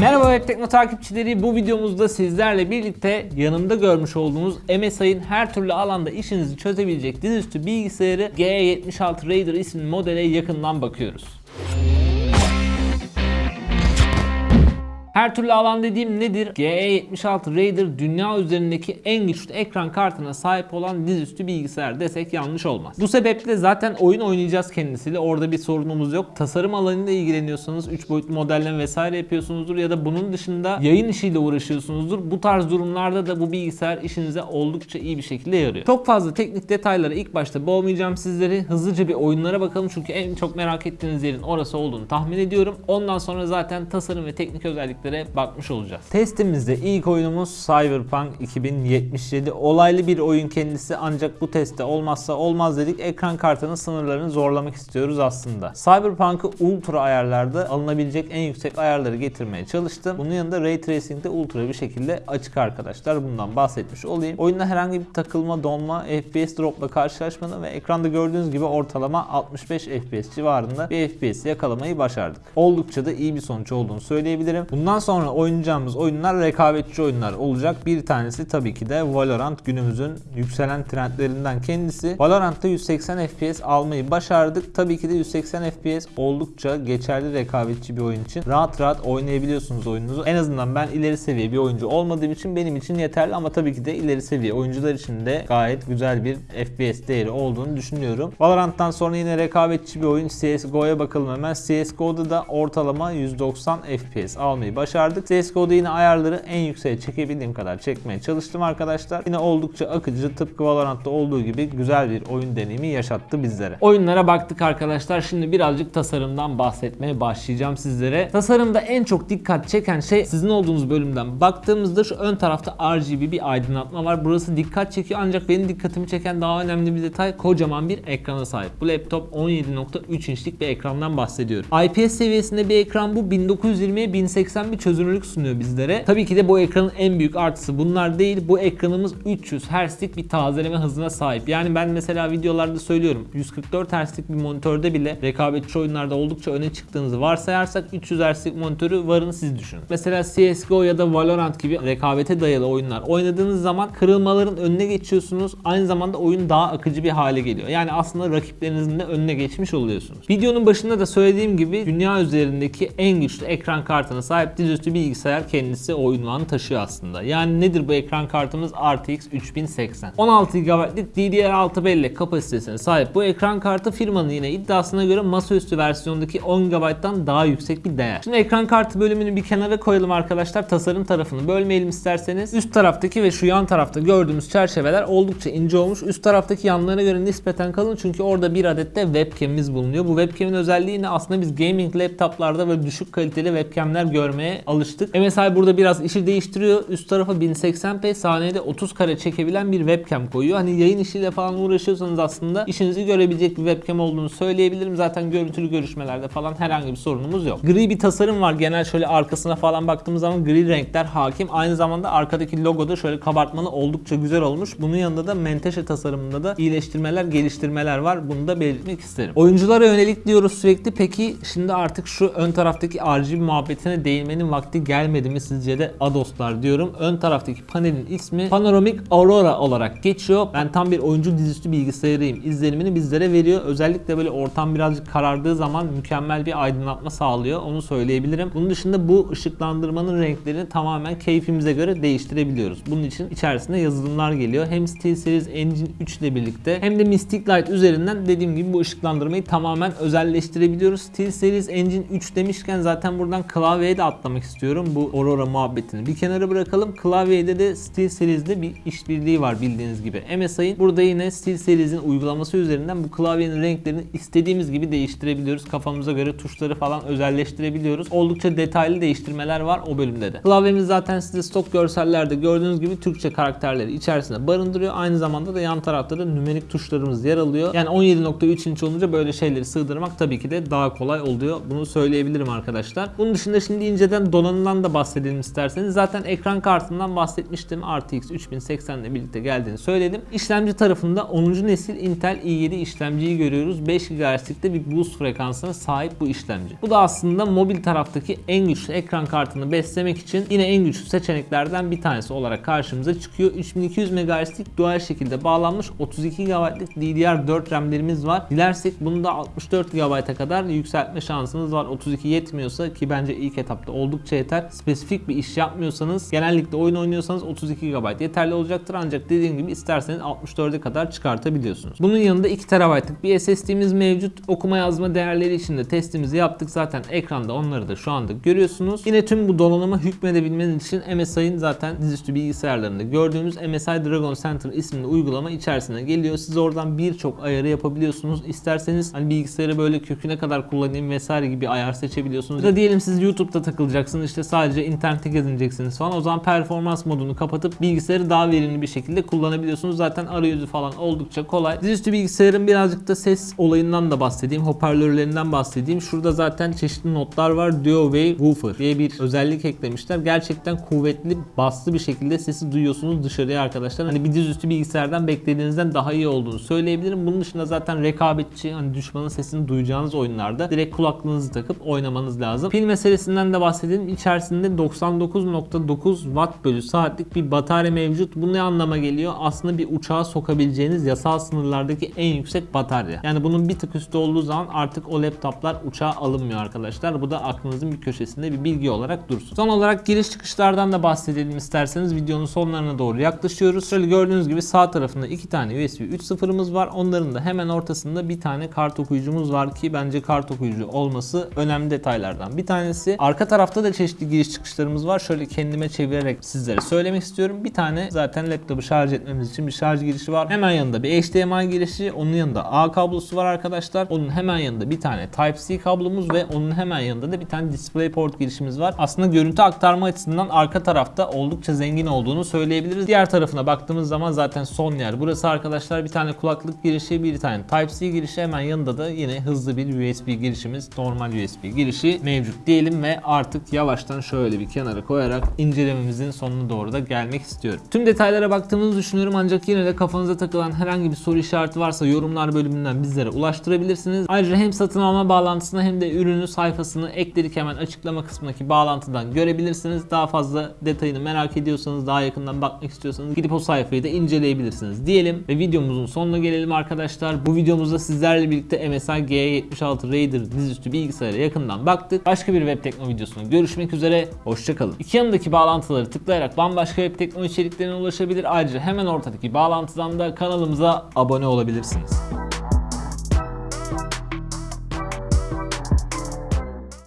Merhaba Web Tekno takipçileri. Bu videomuzda sizlerle birlikte yanımda görmüş olduğunuz MSI'ın her türlü alanda işinizi çözebilecek dizüstü bilgisayarı G76 Raider isimli modele yakından bakıyoruz. Her türlü alan dediğim nedir? GE76 Raider dünya üzerindeki en güçlü ekran kartına sahip olan dizüstü bilgisayar desek yanlış olmaz. Bu sebeple zaten oyun oynayacağız kendisiyle. Orada bir sorunumuz yok. Tasarım alanıyla ilgileniyorsanız 3 boyutlu modelleme vesaire yapıyorsunuzdur ya da bunun dışında yayın işiyle uğraşıyorsunuzdur. Bu tarz durumlarda da bu bilgisayar işinize oldukça iyi bir şekilde yarıyor. Çok fazla teknik detaylara ilk başta boğmayacağım sizleri. Hızlıca bir oyunlara bakalım çünkü en çok merak ettiğiniz yerin orası olduğunu tahmin ediyorum. Ondan sonra zaten tasarım ve teknik özelliklere bakmış olacağız. Testimizde ilk oyunumuz Cyberpunk 2077. Olaylı bir oyun kendisi ancak bu testte olmazsa olmaz dedik. Ekran kartının sınırlarını zorlamak istiyoruz aslında. Cyberpunk'ı ultra ayarlarda alınabilecek en yüksek ayarları getirmeye çalıştım. Bunun yanında Ray Tracing'de ultra bir şekilde açık arkadaşlar. Bundan bahsetmiş olayım. Oyunda herhangi bir takılma, donma, FPS dropla karşılaşmadım ve ekranda gördüğünüz gibi ortalama 65 FPS civarında bir FPS yakalamayı başardık. Oldukça da iyi bir sonuç olduğunu söyleyebilirim. Bundan sonra oynayacağımız oyunlar rekabetçi oyunlar olacak. Bir tanesi tabii ki de Valorant günümüzün yükselen trendlerinden kendisi. Valorant'ta 180 FPS almayı başardık. Tabii ki de 180 FPS oldukça geçerli rekabetçi bir oyun için. Rahat rahat oynayabiliyorsunuz oyununuzu. En azından ben ileri seviye bir oyuncu olmadığım için benim için yeterli ama tabii ki de ileri seviye oyuncular için de gayet güzel bir FPS değeri olduğunu düşünüyorum. Valorant'tan sonra yine rekabetçi bir oyun CSGO'ya bakalım hemen. CSGO'da da ortalama 190 FPS almayı başardık. CSGO'da yine ayarları en yükseğe çekebildiğim kadar çekmeye çalıştım arkadaşlar. Yine oldukça akıcı tıpkı Valorant'ta olduğu gibi güzel bir oyun deneyimi yaşattı bizlere. Oyunlara baktık arkadaşlar. Şimdi birazcık tasarımdan bahsetmeye başlayacağım sizlere. Tasarımda en çok dikkat çeken şey sizin olduğunuz bölümden baktığımızda şu ön tarafta RGB bir aydınlatma var. Burası dikkat çekiyor ancak benim dikkatimi çeken daha önemli bir detay kocaman bir ekrana sahip. Bu laptop 17.3 inçlik bir ekrandan bahsediyorum. IPS seviyesinde bir ekran bu 1920'ye 1080 bir çözünürlük sunuyor bizlere. Tabii ki de bu ekranın en büyük artısı bunlar değil. Bu ekranımız 300 Hz'lik bir tazeleme hızına sahip. Yani ben mesela videolarda söylüyorum 144 Hz'lik bir monitörde bile rekabetçi oyunlarda oldukça öne çıktığınızı varsayarsak 300 Hz'lik monitörü varın siz düşünün. Mesela CSGO ya da Valorant gibi rekabete dayalı oyunlar oynadığınız zaman kırılmaların önüne geçiyorsunuz. Aynı zamanda oyun daha akıcı bir hale geliyor. Yani aslında rakiplerinizin de önüne geçmiş oluyorsunuz. Videonun başında da söylediğim gibi dünya üzerindeki en güçlü ekran kartına sahip dizüstü bilgisayar kendisi o ünvanı taşıyor aslında. Yani nedir bu ekran kartımız? RTX 3080. 16 GB'lık DDR6 bellek kapasitesine sahip bu ekran kartı firmanın yine iddiasına göre masaüstü versiyondaki 10 GB'dan daha yüksek bir değer. Şimdi ekran kartı bölümünü bir kenara koyalım arkadaşlar. Tasarım tarafını bölmeyelim isterseniz. Üst taraftaki ve şu yan tarafta gördüğümüz çerçeveler oldukça ince olmuş. Üst taraftaki yanlarına göre nispeten kalın çünkü orada bir adet de webcam'imiz bulunuyor. Bu webcam'in özelliği ne? Aslında biz gaming laptoplarda böyle düşük kaliteli webcam'ler görmeye alıştık. MSI burada biraz işi değiştiriyor. Üst tarafa 1080p saniyede 30 kare çekebilen bir webcam koyuyor. Hani yayın işiyle falan uğraşıyorsanız aslında işinizi görebilecek bir webcam olduğunu söyleyebilirim. Zaten görüntülü görüşmelerde falan herhangi bir sorunumuz yok. Gri bir tasarım var. Genel şöyle arkasına falan baktığımız zaman gri renkler hakim. Aynı zamanda arkadaki logoda şöyle kabartmalı oldukça güzel olmuş. Bunun yanında da menteşe tasarımında da iyileştirmeler, geliştirmeler var. Bunu da belirtmek isterim. Oyunculara yönelik diyoruz sürekli. Peki şimdi artık şu ön taraftaki RGB muhabbetine değinmenin vakti gelmedi mi sizce de Ados'lar diyorum. Ön taraftaki panelin ismi Panoramic Aurora olarak geçiyor. Ben tam bir oyuncu dizüstü bilgisayarıyım. İzlenimini bizlere veriyor. Özellikle böyle ortam birazcık karardığı zaman mükemmel bir aydınlatma sağlıyor. Onu söyleyebilirim. Bunun dışında bu ışıklandırmanın renklerini tamamen keyfimize göre değiştirebiliyoruz. Bunun için içerisinde yazılımlar geliyor. Hem SteelSeries Engine 3 ile birlikte hem de Mystic Light üzerinden dediğim gibi bu ışıklandırmayı tamamen özelleştirebiliyoruz. SteelSeries Engine 3 demişken zaten buradan klavyeye de atlamak istiyorum. Bu Aurora muhabbetini bir kenara bırakalım. Klavyede de SteelSeries'de bir işbirliği var bildiğiniz gibi. MSI'ın burada yine SteelSeries'in uygulaması üzerinden bu klavyenin renklerini istediğimiz gibi değiştirebiliyoruz. Kafamıza göre tuşları falan özelleştirebiliyoruz. Oldukça detaylı değiştirmeler var o bölümde de. Klavyemiz zaten size stok görsellerde gördüğünüz gibi Türkçe karakterleri içerisinde barındırıyor. Aynı zamanda da yan tarafta da nümerik tuşlarımız yer alıyor. Yani 17.3 inç olunca böyle şeyleri sığdırmak tabii ki de daha kolay oluyor. Bunu söyleyebilirim arkadaşlar. Bunun dışında şimdi inceden bilgisayardan donanımdan da bahsedelim isterseniz. Zaten ekran kartından bahsetmiştim. RTX 3080 ile birlikte geldiğini söyledim. İşlemci tarafında 10. nesil Intel i7 işlemciyi görüyoruz. 5 GHz'likte bir boost frekansına sahip bu işlemci. Bu da aslında mobil taraftaki en güçlü ekran kartını beslemek için yine en güçlü seçeneklerden bir tanesi olarak karşımıza çıkıyor. 3200 MHz'lik dual şekilde bağlanmış 32 GB'lık DDR4 RAM'lerimiz var. Dilersek bunu da 64 GB'a kadar yükseltme şansınız var. 32 yetmiyorsa ki bence ilk etapta oldukça yeter. Spesifik bir iş yapmıyorsanız genellikle oyun oynuyorsanız 32 GB yeterli olacaktır. Ancak dediğim gibi isterseniz 64'e kadar çıkartabiliyorsunuz. Bunun yanında 2 TB'lık bir SSD'miz mevcut. Okuma yazma değerleri için de testimizi yaptık. Zaten ekranda onları da şu anda görüyorsunuz. Yine tüm bu donanıma hükmedebilmeniz için MSI'ın zaten dizüstü bilgisayarlarında gördüğümüz MSI Dragon Center isimli uygulama içerisine geliyor. Siz oradan birçok ayarı yapabiliyorsunuz. İsterseniz hani bilgisayarı böyle köküne kadar kullanayım vesaire gibi ayar seçebiliyorsunuz. Ya diyelim siz YouTube'da takılacaksınız işte sadece internette gezineceksiniz falan. O zaman performans modunu kapatıp bilgisayarı daha verimli bir şekilde kullanabiliyorsunuz. Zaten arayüzü falan oldukça kolay. Dizüstü bilgisayarın birazcık da ses olayından da bahsedeyim. Hoparlörlerinden bahsedeyim. Şurada zaten çeşitli notlar var. Duo Wave Woofer diye bir özellik eklemişler. Gerçekten kuvvetli, baslı bir şekilde sesi duyuyorsunuz dışarıya arkadaşlar. Hani bir dizüstü bilgisayardan beklediğinizden daha iyi olduğunu söyleyebilirim. Bunun dışında zaten rekabetçi, hani düşmanın sesini duyacağınız oyunlarda direkt kulaklığınızı takıp oynamanız lazım. Pil meselesinden de bahsedelim. İçerisinde 99.9 watt bölü saatlik bir batarya mevcut. Bu ne anlama geliyor? Aslında bir uçağa sokabileceğiniz yasal sınırlardaki en yüksek batarya. Yani bunun bir tık üstü olduğu zaman artık o laptoplar uçağa alınmıyor arkadaşlar. Bu da aklınızın bir köşesinde bir bilgi olarak dursun. Son olarak giriş çıkışlardan da bahsedelim isterseniz. Videonun sonlarına doğru yaklaşıyoruz. Şöyle gördüğünüz gibi sağ tarafında iki tane USB 3.0'ımız var. Onların da hemen ortasında bir tane kart okuyucumuz var ki bence kart okuyucu olması önemli detaylardan bir tanesi. Arka tarafta da çeşitli giriş çıkışlarımız var. Şöyle kendime çevirerek sizlere söylemek istiyorum. Bir tane zaten laptopu şarj etmemiz için bir şarj girişi var. Hemen yanında bir HDMI girişi, onun yanında A kablosu var arkadaşlar. Onun hemen yanında bir tane Type-C kablomuz ve onun hemen yanında da bir tane DisplayPort girişimiz var. Aslında görüntü aktarma açısından arka tarafta oldukça zengin olduğunu söyleyebiliriz. Diğer tarafına baktığımız zaman zaten son yer. Burası arkadaşlar bir tane kulaklık girişi, bir tane Type-C girişi. Hemen yanında da yine hızlı bir USB girişimiz, normal USB girişi mevcut diyelim ve artık yavaştan şöyle bir kenara koyarak incelememizin sonuna doğru da gelmek istiyorum. Tüm detaylara baktığımızı düşünüyorum ancak yine de kafanıza takılan herhangi bir soru işareti varsa yorumlar bölümünden bizlere ulaştırabilirsiniz. Ayrıca hem satın alma bağlantısını hem de ürünü sayfasını ekledik hemen açıklama kısmındaki bağlantıdan görebilirsiniz. Daha fazla detayını merak ediyorsanız, daha yakından bakmak istiyorsanız gidip o sayfayı da inceleyebilirsiniz diyelim ve videomuzun sonuna gelelim arkadaşlar. Bu videomuzda sizlerle birlikte MSI G76 Raider dizüstü bilgisayara yakından baktık. Başka bir web tekno videosunda görüşmek üzere. Hoşçakalın. İki yanındaki bağlantıları tıklayarak bambaşka web tekno içeriklerine ulaşabilir. Ayrıca hemen ortadaki bağlantıdan da kanalımıza abone olabilirsiniz.